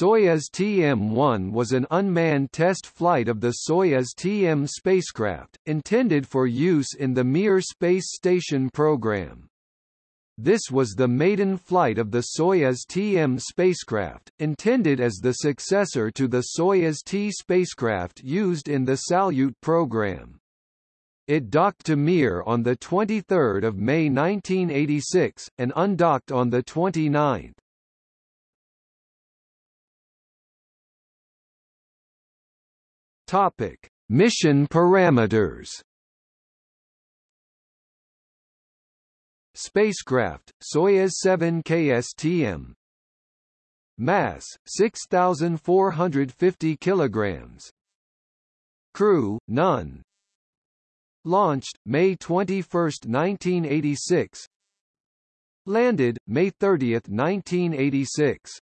Soyuz TM-1 was an unmanned test flight of the Soyuz TM spacecraft, intended for use in the Mir space station program. This was the maiden flight of the Soyuz TM spacecraft, intended as the successor to the Soyuz T spacecraft used in the Salyut program. It docked to Mir on 23 May 1986, and undocked on 29. Topic: Mission parameters. Spacecraft: Soyuz 7 KSTM. Mass: 6450 kilograms. Crew: none. Launched May 21, 1986. Landed May 30, 1986.